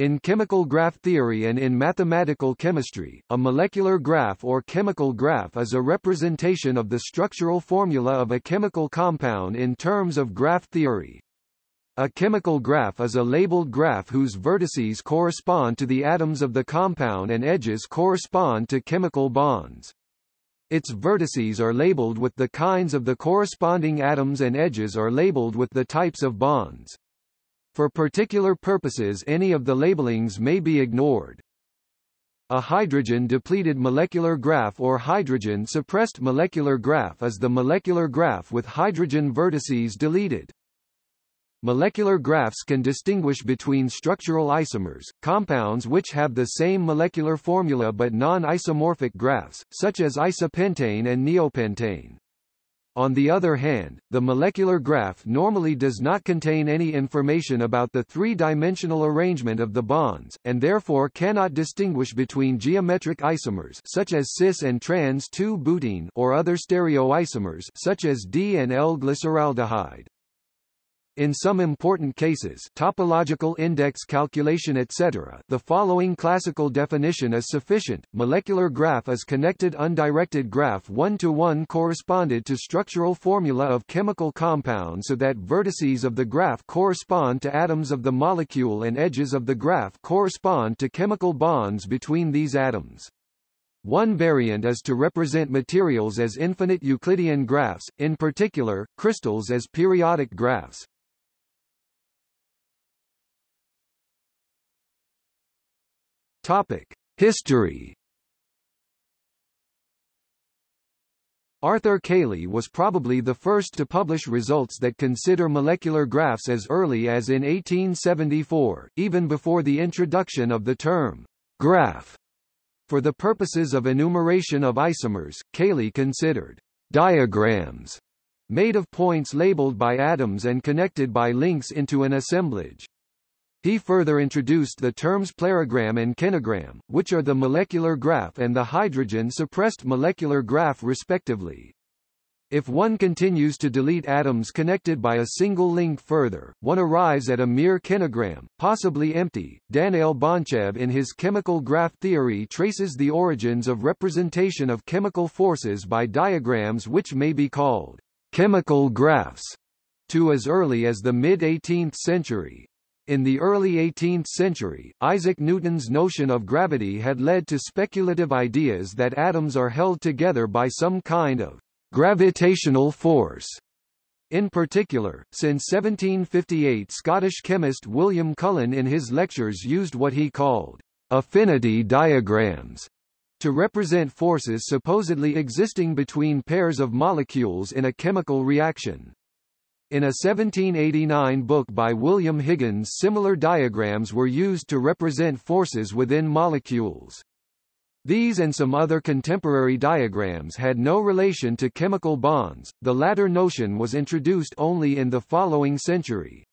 In chemical graph theory and in mathematical chemistry, a molecular graph or chemical graph is a representation of the structural formula of a chemical compound in terms of graph theory. A chemical graph is a labeled graph whose vertices correspond to the atoms of the compound and edges correspond to chemical bonds. Its vertices are labeled with the kinds of the corresponding atoms and edges are labeled with the types of bonds. For particular purposes any of the labelings may be ignored. A hydrogen-depleted molecular graph or hydrogen-suppressed molecular graph is the molecular graph with hydrogen vertices deleted. Molecular graphs can distinguish between structural isomers, compounds which have the same molecular formula but non-isomorphic graphs, such as isopentane and neopentane. On the other hand, the molecular graph normally does not contain any information about the three-dimensional arrangement of the bonds, and therefore cannot distinguish between geometric isomers such as cis and trans-2-butene or other stereoisomers such as D and L-glyceraldehyde. In some important cases topological index calculation etc. the following classical definition is sufficient. Molecular graph is connected undirected graph one-to-one -one corresponded to structural formula of chemical compound so that vertices of the graph correspond to atoms of the molecule and edges of the graph correspond to chemical bonds between these atoms. One variant is to represent materials as infinite Euclidean graphs, in particular, crystals as periodic graphs. Topic: History. Arthur Cayley was probably the first to publish results that consider molecular graphs as early as in 1874, even before the introduction of the term graph. For the purposes of enumeration of isomers, Cayley considered diagrams made of points labeled by atoms and connected by links into an assemblage. He further introduced the terms plérogramme and kenogramme, which are the molecular graph and the hydrogen-suppressed molecular graph respectively. If one continues to delete atoms connected by a single link further, one arrives at a mere kenogramme, possibly empty. Danail Bonchev in his chemical graph theory traces the origins of representation of chemical forces by diagrams which may be called chemical graphs to as early as the mid-18th century. In the early 18th century, Isaac Newton's notion of gravity had led to speculative ideas that atoms are held together by some kind of gravitational force. In particular, since 1758 Scottish chemist William Cullen in his lectures used what he called affinity diagrams to represent forces supposedly existing between pairs of molecules in a chemical reaction. In a 1789 book by William Higgins similar diagrams were used to represent forces within molecules. These and some other contemporary diagrams had no relation to chemical bonds, the latter notion was introduced only in the following century.